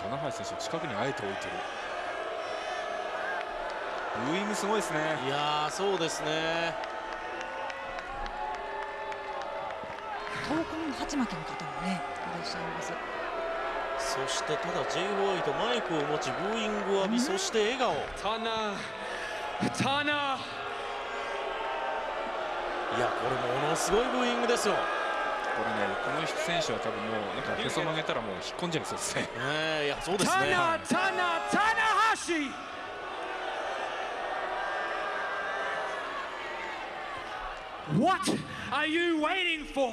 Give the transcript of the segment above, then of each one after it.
棚橋選手近くにあえて置いてるブーイングすごいですねいやそうですね東海の鉢巻きの方もねいらっしゃいますそしてただ J ホワイトマイクを持ちブーイングを浴び、そして笑顔タナタナいやこれものすごいブーイングですよこれねこの選手は多分もうなんかへそ曲げたらもう引っ込んじゃいそうですね。えいやそうですね。タナタナタナハシ。What are you waiting for?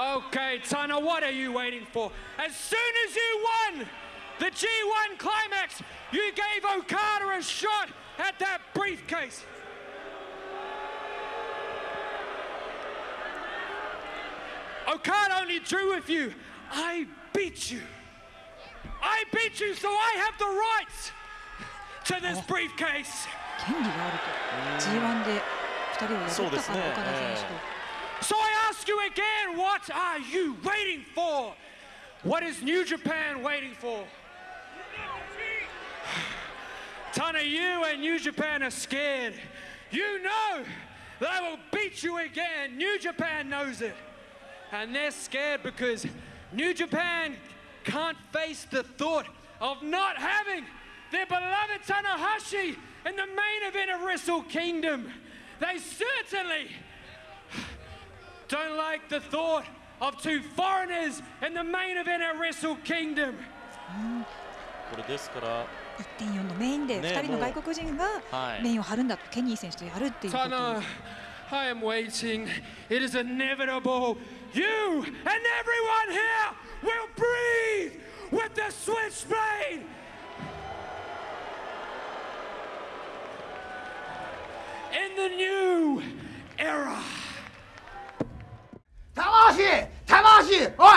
Okay, Tana, what are you waiting for? As soon as you won the G1 climax, you gave Okada a shot at that briefcase. Okada only drew with you. I beat you. I beat you, so I have the rights to this oh. briefcase. 権利があると G1 you again. What are you waiting for? What is New Japan waiting for? Tanahashi, you and New Japan are scared. You know they will beat you again. New Japan knows it. And they're scared because New Japan can't face the thought of not having their beloved Tanahashi in the main event of Wrestle Kingdom. They certainly don't like the thought of two foreigners in the main event at Wrestle Kingdom. これですから1.4のメインで2人の外国人がメインを張るんだと、ケニー選手とやるっていうこと。I am waiting. It is inevitable. You and everyone here will breathe with the switchblade. In the new era. 魂魂おい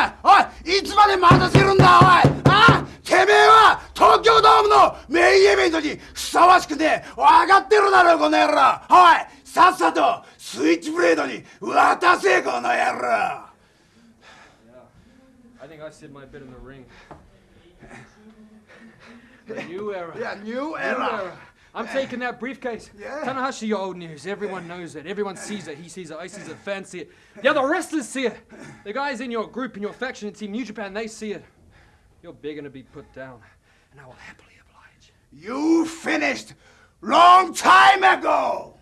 おいいつまで待たせるんだおいあてめえは東京ドームのメインイベントにふさわしくて分かってるだろこの野郎おいさっさとスイッチブレードに渡せこの野郎 I t a i t h i n I'm taking that briefcase. Yeah. Tanahashi, your old news. Everyone knows it. Everyone sees it. He sees it. I sees it. Fans see it. The other wrestlers see it. The guys in your group, in your faction, in Team New Japan, they see it. You're and to be put down, and I will happily oblige. You finished long time ago!